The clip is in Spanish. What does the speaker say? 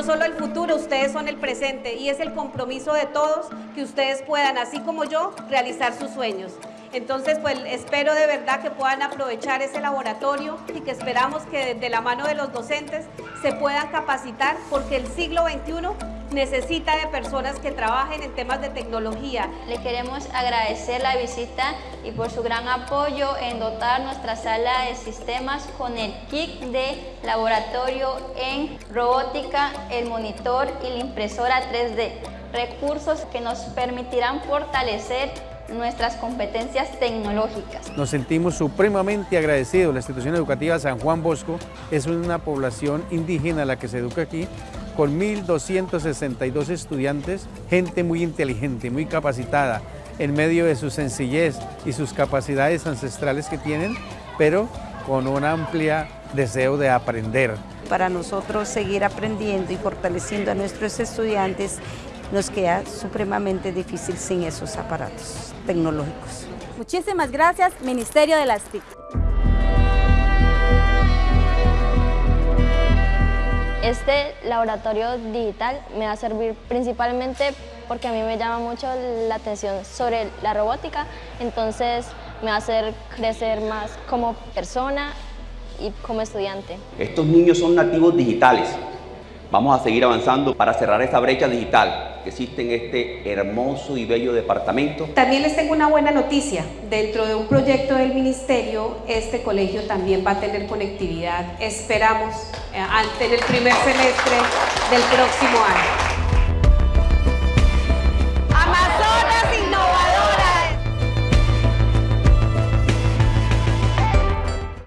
solo el futuro, ustedes son el presente y es el compromiso de todos que ustedes puedan, así como yo, realizar sus sueños. Entonces, pues espero de verdad que puedan aprovechar ese laboratorio y que esperamos que de la mano de los docentes se puedan capacitar porque el siglo XXI necesita de personas que trabajen en temas de tecnología. Le queremos agradecer la visita y por su gran apoyo en dotar nuestra sala de sistemas con el kit de laboratorio en robótica, el monitor y la impresora 3D. Recursos que nos permitirán fortalecer nuestras competencias tecnológicas. Nos sentimos supremamente agradecidos. La institución educativa San Juan Bosco es una población indígena la que se educa aquí, con 1.262 estudiantes, gente muy inteligente, muy capacitada, en medio de su sencillez y sus capacidades ancestrales que tienen, pero con un amplio deseo de aprender. Para nosotros seguir aprendiendo y fortaleciendo a nuestros estudiantes nos queda supremamente difícil sin esos aparatos tecnológicos. Muchísimas gracias, Ministerio de las TIC. Este laboratorio digital me va a servir principalmente porque a mí me llama mucho la atención sobre la robótica, entonces me va a hacer crecer más como persona y como estudiante. Estos niños son nativos digitales, Vamos a seguir avanzando para cerrar esa brecha digital que existe en este hermoso y bello departamento. También les tengo una buena noticia. Dentro de un proyecto del Ministerio, este colegio también va a tener conectividad. Esperamos eh, ante el primer semestre del próximo año.